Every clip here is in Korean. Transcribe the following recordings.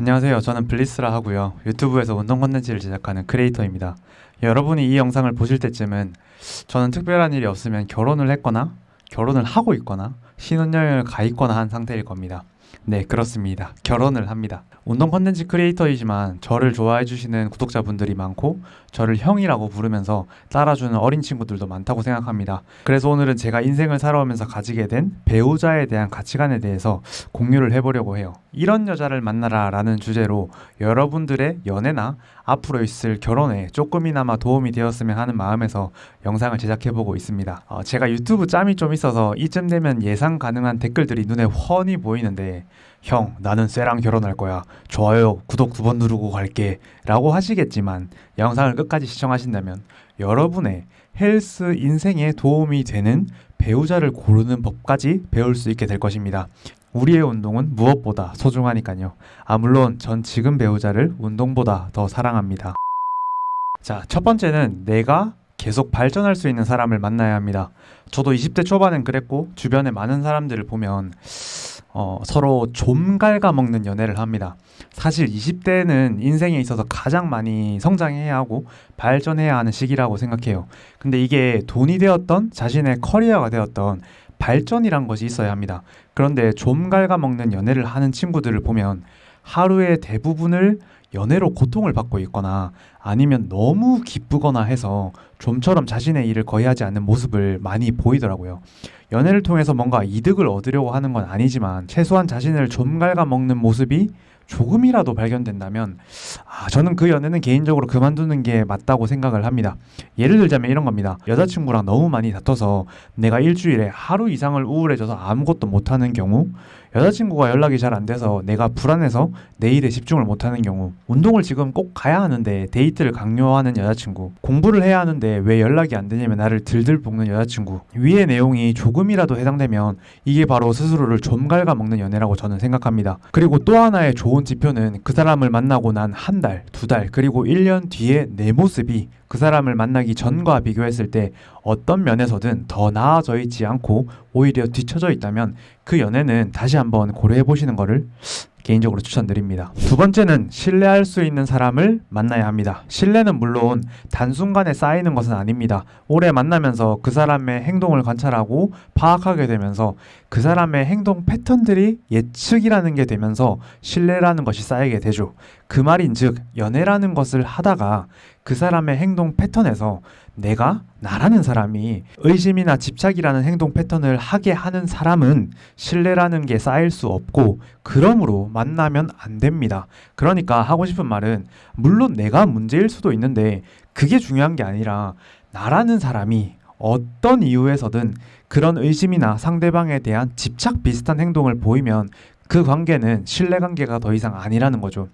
안녕하세요. 저는 블리스라 하고요. 유튜브에서 운동 콘텐츠를 제작하는 크리에이터입니다. 여러분이 이 영상을 보실 때쯤은 저는 특별한 일이 없으면 결혼을 했거나 결혼을 하고 있거나 신혼여행을 가 있거나 한 상태일 겁니다. 네, 그렇습니다. 결혼을 합니다. 운동 콘텐츠 크리에이터이지만 저를 좋아해 주시는 구독자분들이 많고 저를 형이라고 부르면서 따라주는 어린 친구들도 많다고 생각합니다. 그래서 오늘은 제가 인생을 살아오면서 가지게 된 배우자에 대한 가치관에 대해서 공유를 해보려고 해요. 이런 여자를 만나라 라는 주제로 여러분들의 연애나 앞으로 있을 결혼에 조금이나마 도움이 되었으면 하는 마음에서 영상을 제작해보고 있습니다. 어, 제가 유튜브 짬이 좀 있어서 이쯤 되면 예상 가능한 댓글들이 눈에 훤히 보이는데 형, 나는 쇠랑 결혼할 거야. 좋아요, 구독 두 번 누르고 갈게. 라고 하시겠지만, 영상을 끝까지 시청하신다면, 여러분의 헬스 인생에 도움이 되는 배우자를 고르는 법까지 배울 수 있게 될 것입니다. 우리의 운동은 무엇보다 소중하니까요. 아, 물론 전 지금 배우자를 운동보다 더 사랑합니다. 자, 첫 번째는 내가 계속 발전할 수 있는 사람을 만나야 합니다. 저도 20대 초반엔 그랬고, 주변에 많은 사람들을 보면, 어, 서로 좀 갉아먹는 연애를 합니다. 사실 20대는 인생에 있어서 가장 많이 성장해야 하고 발전해야 하는 시기라고 생각해요. 근데 이게 돈이 되었던 자신의 커리어가 되었던 발전이란 것이 있어야 합니다. 그런데 좀 갉아먹는 연애를 하는 친구들을 보면 하루의 대부분을 연애로 고통을 받고 있거나 아니면 너무 기쁘거나 해서 좀처럼 자신의 일을 거의 하지 않는 모습을 많이 보이더라고요. 연애를 통해서 뭔가 이득을 얻으려고 하는 건 아니지만 최소한 자신을 좀 갉아먹는 모습이 조금이라도 발견된다면 아, 저는 그 연애는 개인적으로 그만두는 게 맞다고 생각을 합니다. 예를 들자면 이런 겁니다. 여자친구랑 너무 많이 다퉈서 내가 일주일에 하루 이상을 우울해져서 아무것도 못하는 경우 여자친구가 연락이 잘 안 돼서 내가 불안해서 내 일에 집중을 못하는 경우 운동을 지금 꼭 가야 하는데 데이트를 강요하는 여자친구 공부를 해야 하는데 왜 연락이 안 되냐면 나를 들들 볶는 여자친구 위의 내용이 조금이라도 해당되면 이게 바로 스스로를 좀 갉아먹는 연애라고 저는 생각합니다. 그리고 또 하나의 좋은 지표는 그 사람을 만나고 난 한 달, 두 달, 그리고 1년 뒤에 내 모습이 그 사람을 만나기 전과 비교했을 때 어떤 면에서든 더 나아져 있지 않고 오히려 뒤처져 있다면 그 연애는 다시 한번 고려해 보시는 것을 개인적으로 추천드립니다. 두 번째는 신뢰할 수 있는 사람을 만나야 합니다. 신뢰는 물론 단순간에 쌓이는 것은 아닙니다. 오래 만나면서 그 사람의 행동을 관찰하고 파악하게 되면서 그 사람의 행동 패턴들이 예측이라는 게 되면서 신뢰라는 것이 쌓이게 되죠. 그 말인 즉, 연애라는 것을 하다가 그 사람의 행동 패턴에서 내가 나라는 사람이 의심이나 집착이라는 행동 패턴을 하게 하는 사람은 신뢰라는 게 쌓일 수 없고 그러므로 만나면 안 됩니다. 그러니까 하고 싶은 말은 물론 내가 문제일 수도 있는데 그게 중요한 게 아니라 나라는 사람이 어떤 이유에서든 그런 의심이나 상대방에 대한 집착 비슷한 행동을 보이면 그 관계는 신뢰 관계가 더 이상 아니라는 거죠.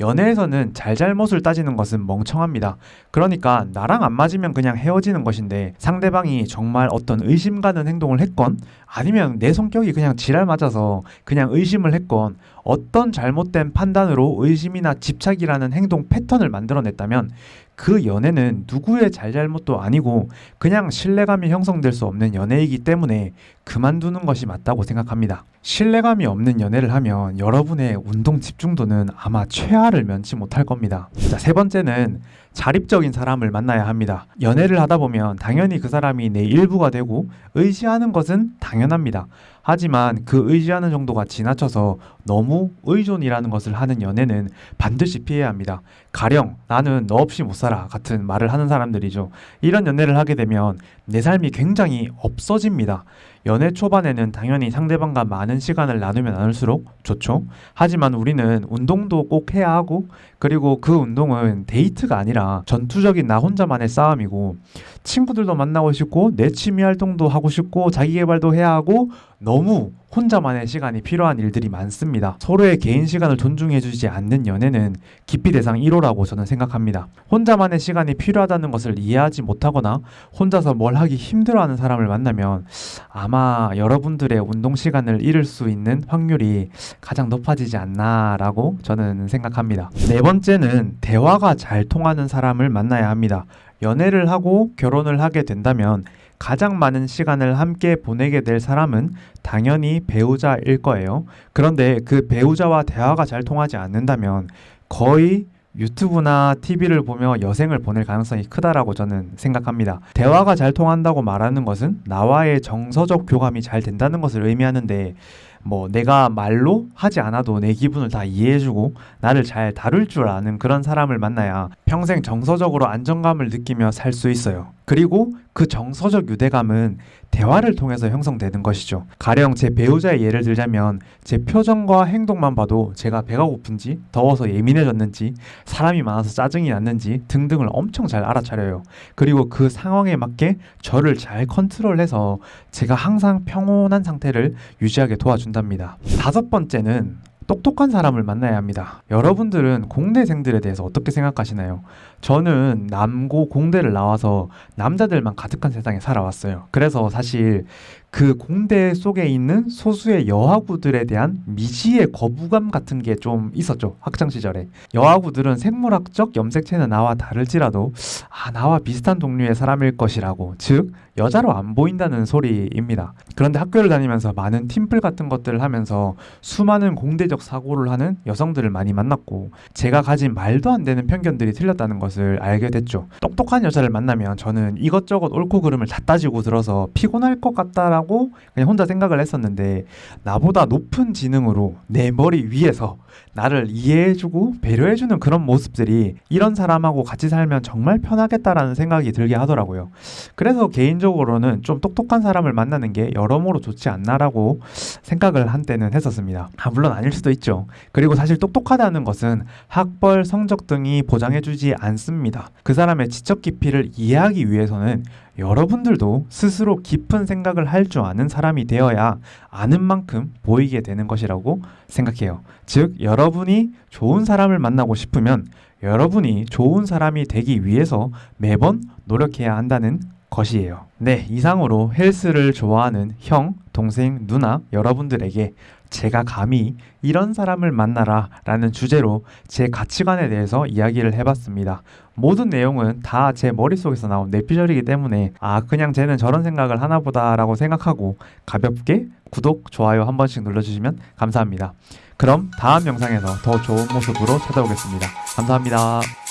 연애에서는 잘잘못을 따지는 것은 멍청합니다. 그러니까 나랑 안 맞으면 그냥 헤어지는 것인데 상대방이 정말 어떤 의심 가는 행동을 했건 아니면 내 성격이 그냥 지랄 맞아서 그냥 의심을 했건 어떤 잘못된 판단으로 의심이나 집착이라는 행동 패턴을 만들어냈다면 그 연애는 누구의 잘잘못도 아니고 그냥 신뢰감이 형성될 수 없는 연애이기 때문에 그만두는 것이 맞다고 생각합니다. 신뢰감이 없는 연애를 하면 여러분의 운동 집중도는 아마 최하 를 면치 못할 겁니다. 자, 세 번째는 자립적인 사람을 만나야 합니다. 연애를 하다 보면 당연히 그 사람이 내 일부가 되고 의지하는 것은 당연합니다. 하지만 그 의지하는 정도가 지나쳐서 너무 의존이라는 것을 하는 연애는 반드시 피해야 합니다. 가령 나는 너 없이 못 살아 같은 말을 하는 사람들이죠. 이런 연애를 하게 되면 내 삶이 굉장히 없어집니다. 연애 초반에는 당연히 상대방과 많은 시간을 나누면 나눌수록 좋죠. 하지만 우리는 운동도 꼭 해야 하고 그리고 그 운동은 데이트가 아니라 전투적인 나 혼자만의 싸움이고 친구들도 만나고 싶고 내 취미 활동도 하고 싶고 자기 개발도 해야 하고 너무 혼자만의 시간이 필요한 일들이 많습니다. 서로의 개인 시간을 존중해주지 않는 연애는 기피 대상 1호라고 저는 생각합니다. 혼자만의 시간이 필요하다는 것을 이해하지 못하거나 혼자서 뭘 하기 힘들어하는 사람을 만나면 아마 여러분들의 운동 시간을 잃을 수 있는 확률이 가장 높아지지 않나라고 저는 생각합니다. 네 번째는 대화가 잘 통하는 사람을 만나야 합니다. 연애를 하고 결혼을 하게 된다면 가장 많은 시간을 함께 보내게 될 사람은 당연히 배우자일 거예요. 그런데 그 배우자와 대화가 잘 통하지 않는다면 거의 유튜브나 TV를 보며 여생을 보낼 가능성이 크다라고 저는 생각합니다. 대화가 잘 통한다고 말하는 것은 나와의 정서적 교감이 잘 된다는 것을 의미하는데 뭐 내가 말로 하지 않아도 내 기분을 다 이해해주고 나를 잘 다룰 줄 아는 그런 사람을 만나야 평생 정서적으로 안정감을 느끼며 살 수 있어요. 그리고 그 정서적 유대감은 대화를 통해서 형성되는 것이죠. 가령 제 배우자의 예를 들자면 제 표정과 행동만 봐도 제가 배가 고픈지 더워서 예민해졌는지 사람이 많아서 짜증이 났는지 등등을 엄청 잘 알아차려요. 그리고 그 상황에 맞게 저를 잘 컨트롤해서 제가 항상 평온한 상태를 유지하게 도와준 답니다. 다섯 번째는 똑똑한 사람을 만나야 합니다. 여러분들은 공대생들에 대해서 어떻게 생각하시나요? 저는 남고 공대를 나와서 남자들만 가득한 세상에 살아왔어요. 그래서 사실 그 공대 속에 있는 소수의 여하구들에 대한 미지의 거부감 같은 게 좀 있었죠. 학창 시절에. 여하구들은 생물학적 염색체는 나와 다를지라도 아, 나와 비슷한 동류의 사람일 것이라고. 즉, 여자로 안 보인다는 소리입니다. 그런데 학교를 다니면서 많은 팀플 같은 것들을 하면서 수많은 공대적 사고를 하는 여성들을 많이 만났고 제가 가진 말도 안 되는 편견들이 틀렸다는 것을 알게 됐죠. 똑똑한 여자를 만나면 저는 이것저것 옳고 그름을 다 따지고 들어서 피곤할 것 같다라고 그냥 혼자 생각을 했었는데 나보다 높은 지능으로 내 머리 위에서 나를 이해해주고 배려해주는 그런 모습들이 이런 사람하고 같이 살면 정말 편하겠다라는 생각이 들게 하더라고요. 그래서 개인적으로는 좀 똑똑한 사람을 만나는 게 여러모로 좋지 않나라고 생각을 한때는 했었습니다. 아, 물론 아닐 수도 있죠. 그리고 사실 똑똑하다는 것은 학벌, 성적 등이 보장해주지 않습니다. 그 사람의 지적 깊이를 이해하기 위해서는 여러분들도 스스로 깊은 생각을 할 줄 아는 사람이 되어야 아는 만큼 보이게 되는 것이라고 생각해요. 즉, 여러분이 좋은 사람을 만나고 싶으면 여러분이 좋은 사람이 되기 위해서 매번 노력해야 한다는 것이에요. 네, 이상으로 헬스를 좋아하는 형, 동생, 누나 여러분들에게 제가 감히 이런 사람을 만나라 라는 주제로 제 가치관에 대해서 이야기를 해봤습니다. 모든 내용은 다 제 머릿속에서 나온 내피셜이기 때문에 아 그냥 쟤는 저런 생각을 하나 보다 라고 생각하고 가볍게 구독, 좋아요 한 번씩 눌러주시면 감사합니다. 그럼 다음 영상에서 더 좋은 모습으로 찾아오겠습니다. 감사합니다.